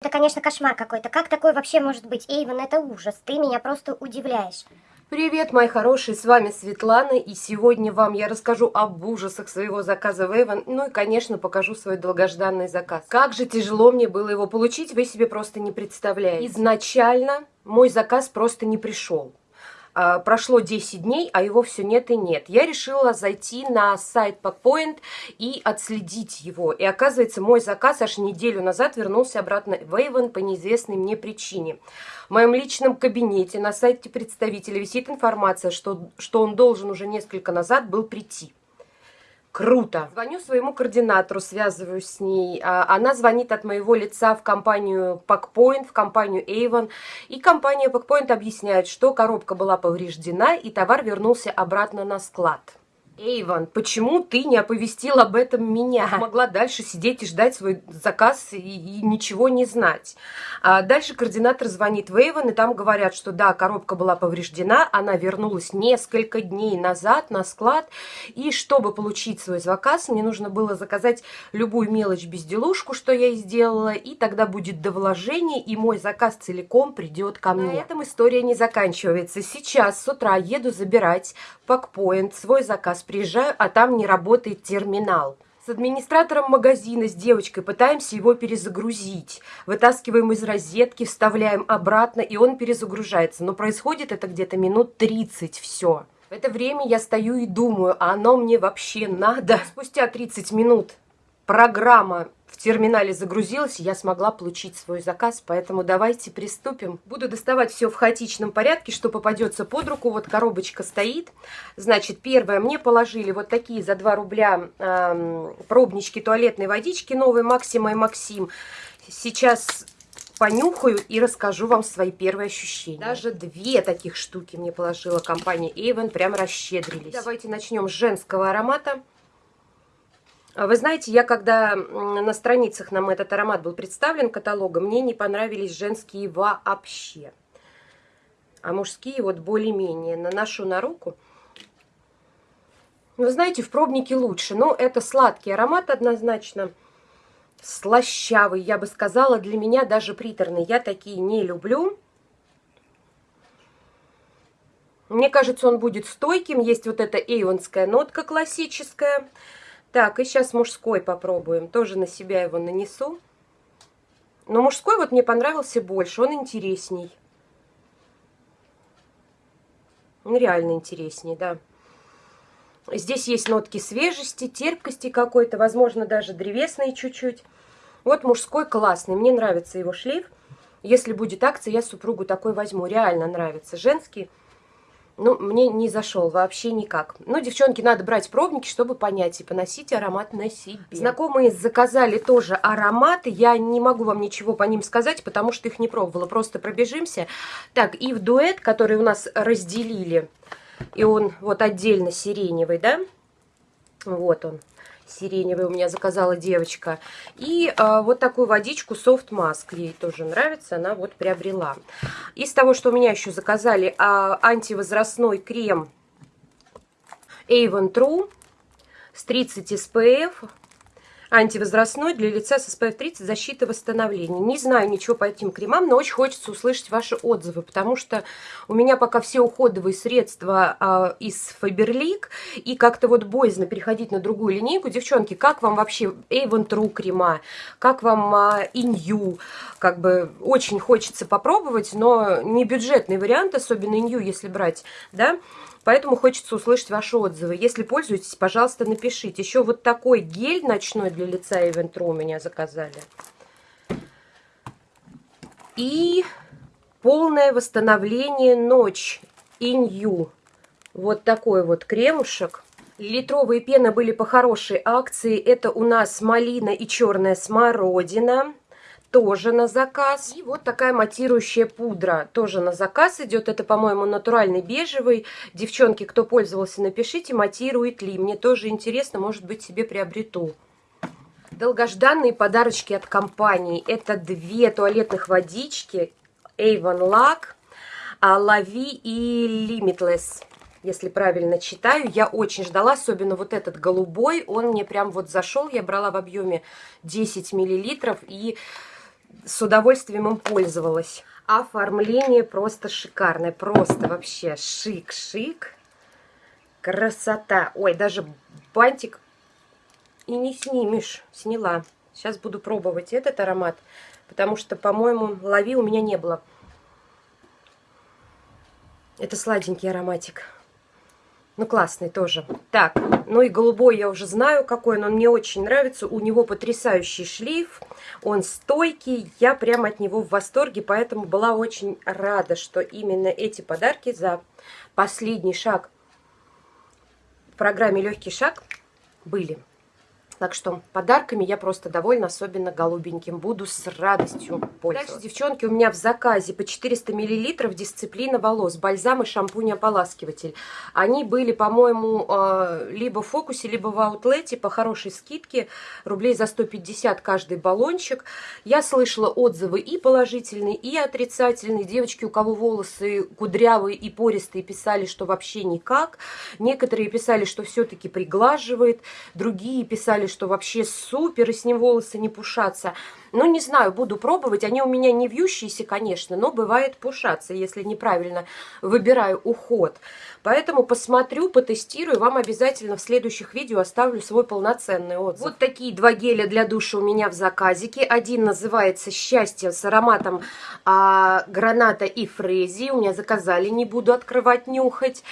Это, конечно, кошмар какой-то. Как такое вообще может быть? Эйвен, это ужас. Ты меня просто удивляешь. Привет, мои хорошие, с вами Светлана, и сегодня вам я расскажу об ужасах своего заказа в Эйвен, ну и, конечно, покажу свой долгожданный заказ. Как же тяжело мне было его получить, вы себе просто не представляете. Изначально мой заказ просто не пришел. А, прошло 10 дней, а его все нет и нет. Я решила зайти на сайт Packpoint и отследить его. И оказывается, мой заказ аж неделю назад вернулся обратно в Avon по неизвестной мне причине. В моем личном кабинете на сайте представителя висит информация, что, что он должен уже несколько назад был прийти. Круто. Звоню своему координатору, связываюсь с ней. А, она звонит от моего лица в компанию Packpoint, в компанию Avon. И компания Packpoint объясняет, что коробка была повреждена и товар вернулся обратно на склад. Эйван, почему ты не оповестил об этом меня? Могла дальше сидеть и ждать свой заказ и, и ничего не знать. А дальше координатор звонит в Эйван, и там говорят, что да, коробка была повреждена, она вернулась несколько дней назад на склад, и чтобы получить свой заказ, мне нужно было заказать любую мелочь-безделушку, что я и сделала, и тогда будет до вложения, и мой заказ целиком придет ко мне. На этом история не заканчивается. Сейчас с утра еду забирать Пакпоинт, свой заказ приезжаю, а там не работает терминал. С администратором магазина, с девочкой пытаемся его перезагрузить. Вытаскиваем из розетки, вставляем обратно, и он перезагружается. Но происходит это где-то минут 30 все. В это время я стою и думаю, а оно мне вообще надо? Спустя 30 минут программа в терминале загрузилась, и я смогла получить свой заказ, поэтому давайте приступим. Буду доставать все в хаотичном порядке, что попадется под руку. Вот коробочка стоит. Значит, первое, мне положили вот такие за 2 рубля э, пробнички туалетной водички новые Максима и Максим. Сейчас понюхаю и расскажу вам свои первые ощущения. Даже две таких штуки мне положила компания Avon, прям расщедрились. Давайте начнем с женского аромата. А вы знаете, я когда на страницах нам этот аромат был представлен каталогом, мне не понравились женские вообще. А мужские вот более-менее. Наношу на руку. Вы знаете, в пробнике лучше. Но это сладкий аромат однозначно. Слащавый, я бы сказала, для меня даже приторный. Я такие не люблю. Мне кажется, он будет стойким. Есть вот эта эйонская нотка классическая. Так, и сейчас мужской попробуем. Тоже на себя его нанесу. Но мужской вот мне понравился больше, он интересней. Он реально интересней, да. Здесь есть нотки свежести, терпкости какой-то, возможно, даже древесные чуть-чуть. Вот мужской классный, мне нравится его шлейф. Если будет акция, я супругу такой возьму, реально нравится. Женский ну, мне не зашел вообще никак. Ну, девчонки, надо брать пробники, чтобы понять и поносить аромат на себе. Знакомые заказали тоже ароматы. Я не могу вам ничего по ним сказать, потому что их не пробовала. Просто пробежимся. Так, и в дуэт, который у нас разделили, и он вот отдельно сиреневый, да? Вот он сиреневый у меня заказала девочка. И а, вот такую водичку Soft Mask, ей тоже нравится, она вот приобрела. Из того, что у меня еще заказали, а, антивозрастной крем Avon True с 30 SPF антивозрастной для лица с SPF 30 защита восстановления. Не знаю ничего по этим кремам, но очень хочется услышать ваши отзывы, потому что у меня пока все уходовые средства а, из Faberlic, и как-то вот боязно переходить на другую линейку. Девчонки, как вам вообще Avon True крема? Как вам а, Inyu? Как бы очень хочется попробовать, но не бюджетный вариант, особенно Inyu, если брать, да? Поэтому хочется услышать ваши отзывы. Если пользуетесь, пожалуйста, напишите. Еще вот такой гель ночной для лица Eventro у меня заказали. И полное восстановление ночь Инью. Вот такой вот кремушек. Литровые пены были по хорошей акции. Это у нас малина и черная смородина тоже на заказ. И вот такая матирующая пудра тоже на заказ идет. Это, по-моему, натуральный бежевый. Девчонки, кто пользовался, напишите, матирует ли. Мне тоже интересно, может быть, себе приобрету. Долгожданные подарочки от компании. Это две туалетных водички Avon Lac, Лави и Limitless если правильно читаю. Я очень ждала, особенно вот этот голубой, он мне прям вот зашел. Я брала в объеме 10 миллилитров и с удовольствием им пользовалась. Оформление просто шикарное, просто вообще шик-шик. Красота. Ой, даже бантик и не снимешь. Сняла. Сейчас буду пробовать этот аромат, потому что, по-моему, лови у меня не было. Это сладенький ароматик. Ну, классный тоже. Так, ну и голубой я уже знаю какой, но он мне очень нравится. У него потрясающий шлейф, он стойкий, я прямо от него в восторге, поэтому была очень рада, что именно эти подарки за последний шаг в программе «Легкий шаг» были. Так что подарками я просто довольна, особенно голубеньким. Буду с радостью пользоваться. Дальше, девчонки, у меня в заказе по 400 мл дисциплина волос, бальзам и шампунь-ополаскиватель. Они были, по-моему, э, либо в фокусе, либо в аутлете по хорошей скидке. Рублей за 150 каждый баллончик. Я слышала отзывы и положительные, и отрицательные. Девочки, у кого волосы кудрявые и пористые, писали, что вообще никак. Некоторые писали, что все-таки приглаживает. Другие писали, что вообще супер, и с ним волосы не пушатся. Ну, не знаю, буду пробовать. Они у меня не вьющиеся, конечно, но бывает пушаться, если неправильно выбираю уход. Поэтому посмотрю, потестирую. Вам обязательно в следующих видео оставлю свой полноценный отзыв. Вот такие два геля для душа у меня в заказике. Один называется «Счастье» с ароматом а, граната и фрези. У меня заказали, не буду открывать, нюхать.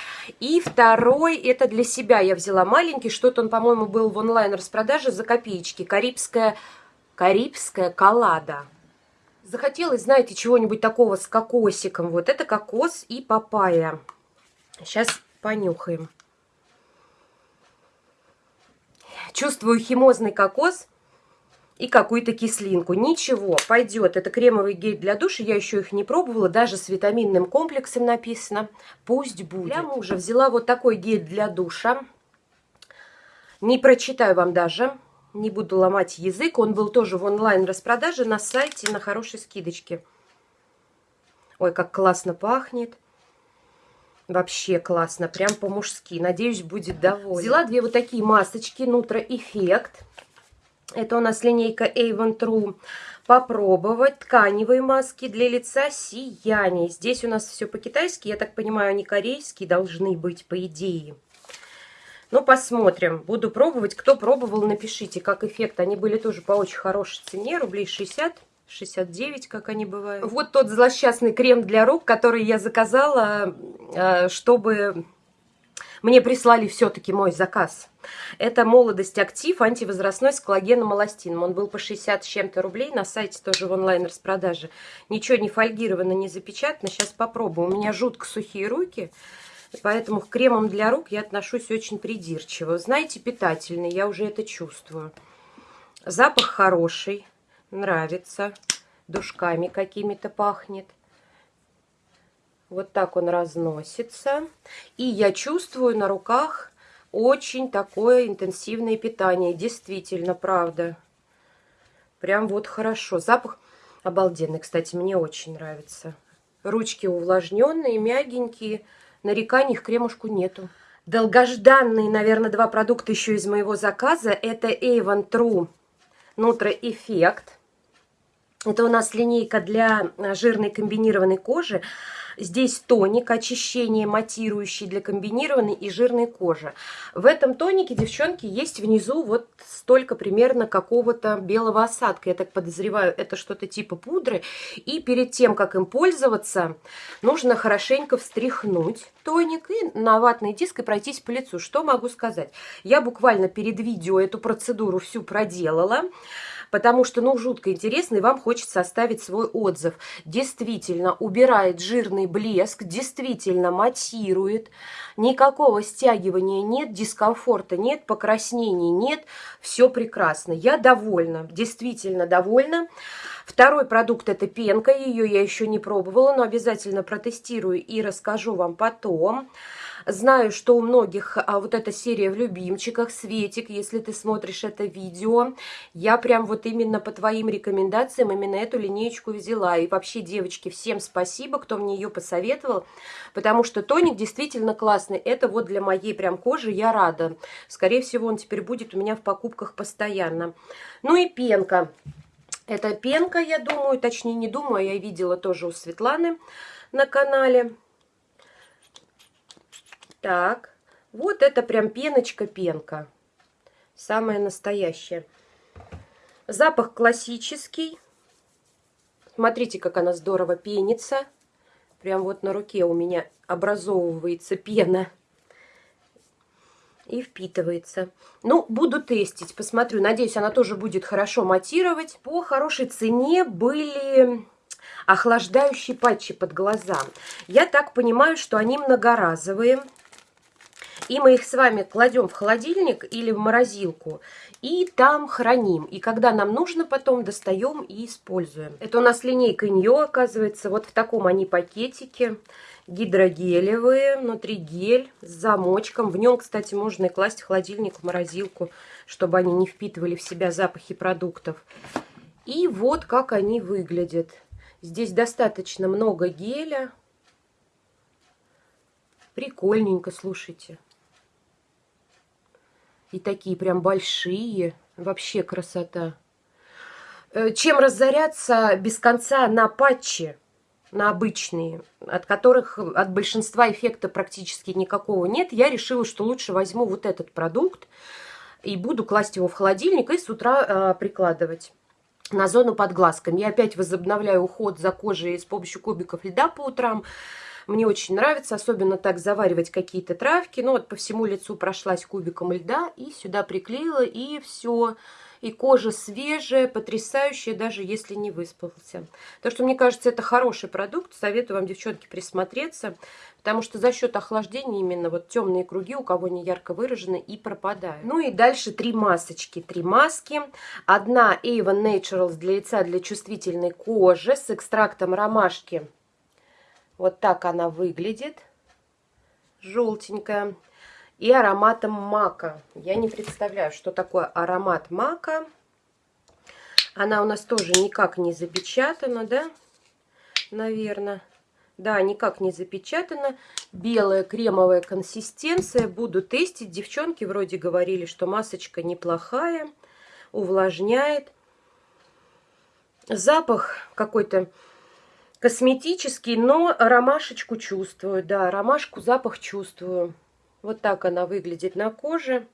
И второй, это для себя я взяла маленький. Что-то он, по-моему, был в онлайн-распродаже за копеечки. Карибская Карибская коллада. Захотелось, знаете, чего-нибудь такого с кокосиком. Вот это кокос и папайя. Сейчас понюхаем. Чувствую химозный кокос и какую-то кислинку. Ничего, пойдет. Это кремовый гель для душа. Я еще их не пробовала. Даже с витаминным комплексом написано. Пусть будет. Для мужа взяла вот такой гель для душа. Не прочитаю вам даже не буду ломать язык. Он был тоже в онлайн-распродаже на сайте на хорошей скидочке. Ой, как классно пахнет. Вообще классно, прям по-мужски. Надеюсь, будет довольна. Взяла две вот такие масочки Нутро Эффект. Это у нас линейка Avon True. Попробовать тканевые маски для лица сияние. Здесь у нас все по-китайски. Я так понимаю, они корейские должны быть, по идее. Ну, посмотрим. Буду пробовать. Кто пробовал, напишите, как эффект. Они были тоже по очень хорошей цене, рублей 60. 69, как они бывают. Вот тот злосчастный крем для рук, который я заказала, э, чтобы мне прислали все-таки мой заказ. Это «Молодость Актив» антивозрастной с коллагеном эластином. Он был по 60 с чем-то рублей, на сайте тоже в онлайн-распродаже. Ничего не фольгировано, не запечатано. Сейчас попробую. У меня жутко сухие руки. Поэтому к кремам для рук я отношусь очень придирчиво. Знаете, питательный, я уже это чувствую. Запах хороший, нравится. Душками какими-то пахнет. Вот так он разносится. И я чувствую на руках очень такое интенсивное питание. Действительно, правда. Прям вот хорошо. Запах обалденный, кстати, мне очень нравится. Ручки увлажненные, мягенькие нареканий к кремушку нету. Долгожданные, наверное, два продукта еще из моего заказа. Это Avon True Nutro Effect. Это у нас линейка для жирной комбинированной кожи. Здесь тоник, очищение матирующий для комбинированной и жирной кожи. В этом тонике, девчонки, есть внизу вот столько примерно какого-то белого осадка. Я так подозреваю, это что-то типа пудры. И перед тем, как им пользоваться, нужно хорошенько встряхнуть тоник и на ватный диск и пройтись по лицу. Что могу сказать? Я буквально перед видео эту процедуру всю проделала потому что, ну, жутко интересно, и вам хочется оставить свой отзыв. Действительно, убирает жирный блеск, действительно матирует, никакого стягивания нет, дискомфорта нет, покраснений нет, все прекрасно. Я довольна, действительно довольна. Второй продукт это пенка, ее я еще не пробовала, но обязательно протестирую и расскажу вам потом. Знаю, что у многих а, вот эта серия в любимчиках, Светик, если ты смотришь это видео, я прям вот именно по твоим рекомендациям именно эту линеечку взяла. И вообще, девочки, всем спасибо, кто мне ее посоветовал, потому что тоник действительно классный. Это вот для моей прям кожи я рада. Скорее всего, он теперь будет у меня в покупках постоянно. Ну и пенка. Это пенка, я думаю, точнее не думаю, я видела тоже у Светланы на канале. Так, вот это прям пеночка-пенка. Самая настоящая. Запах классический. Смотрите, как она здорово пенится. Прям вот на руке у меня образовывается пена и впитывается. Ну, буду тестить, посмотрю. Надеюсь, она тоже будет хорошо матировать. По хорошей цене были охлаждающие патчи под глаза. Я так понимаю, что они многоразовые. И мы их с вами кладем в холодильник или в морозилку. И там храним. И когда нам нужно, потом достаем и используем. Это у нас линейка Ньо, оказывается. Вот в таком они пакетике гидрогелевые, внутри гель с замочком. В нем, кстати, можно и класть в холодильник, в морозилку, чтобы они не впитывали в себя запахи продуктов. И вот как они выглядят. Здесь достаточно много геля. Прикольненько, слушайте. И такие прям большие. Вообще красота. Э, чем разоряться без конца на патче? на обычные, от которых от большинства эффекта практически никакого нет, я решила, что лучше возьму вот этот продукт и буду класть его в холодильник и с утра э, прикладывать на зону под глазками. Я опять возобновляю уход за кожей с помощью кубиков льда по утрам. Мне очень нравится, особенно так заваривать какие-то травки. Ну вот по всему лицу прошлась кубиком льда и сюда приклеила, и все и кожа свежая, потрясающая, даже если не выспался. Так что, мне кажется, это хороший продукт. Советую вам, девчонки, присмотреться, потому что за счет охлаждения именно вот темные круги, у кого не ярко выражены, и пропадают. Ну и дальше три масочки. Три маски. Одна Avon Naturals для лица для чувствительной кожи с экстрактом ромашки. Вот так она выглядит. Желтенькая и ароматом мака. Я не представляю, что такое аромат мака. Она у нас тоже никак не запечатана, да? Наверное. Да, никак не запечатана. Белая кремовая консистенция. Буду тестить. Девчонки вроде говорили, что масочка неплохая. Увлажняет. Запах какой-то косметический, но ромашечку чувствую. Да, ромашку, запах чувствую. Вот так она выглядит на коже.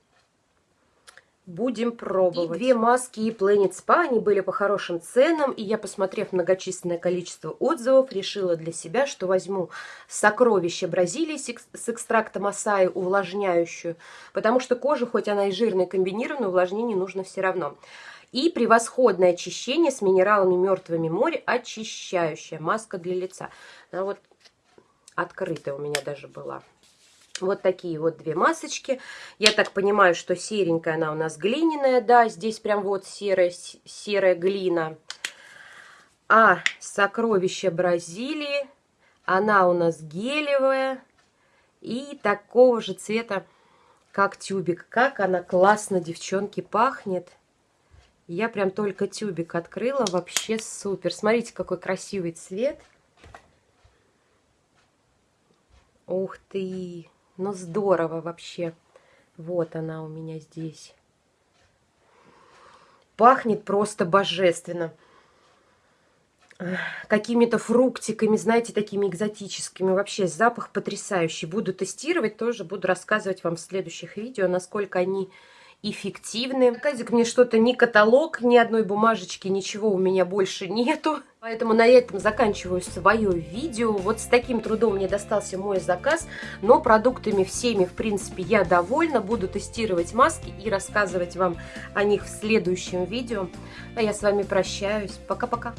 Будем пробовать. И две маски и Planet Spa, они были по хорошим ценам. И я, посмотрев многочисленное количество отзывов, решила для себя, что возьму сокровище Бразилии с экстрактом асаи, увлажняющую. Потому что кожа, хоть она и жирная, комбинированная, увлажнение нужно все равно. И превосходное очищение с минералами мертвыми моря, очищающая маска для лица. Она вот открытая у меня даже была. Вот такие вот две масочки. Я так понимаю, что серенькая она у нас глиняная, да, здесь прям вот серая, серая глина. А сокровище Бразилии, она у нас гелевая и такого же цвета, как тюбик. Как она классно, девчонки, пахнет. Я прям только тюбик открыла, вообще супер. Смотрите, какой красивый цвет. Ух ты! Ну, здорово вообще. Вот она у меня здесь. Пахнет просто божественно. Какими-то фруктиками, знаете, такими экзотическими. Вообще запах потрясающий. Буду тестировать, тоже буду рассказывать вам в следующих видео, насколько они эффективны. Казик мне что-то, ни каталог, ни одной бумажечки, ничего у меня больше нету. Поэтому на этом заканчиваю свое видео. Вот с таким трудом мне достался мой заказ, но продуктами всеми, в принципе, я довольна. Буду тестировать маски и рассказывать вам о них в следующем видео. А я с вами прощаюсь. Пока-пока.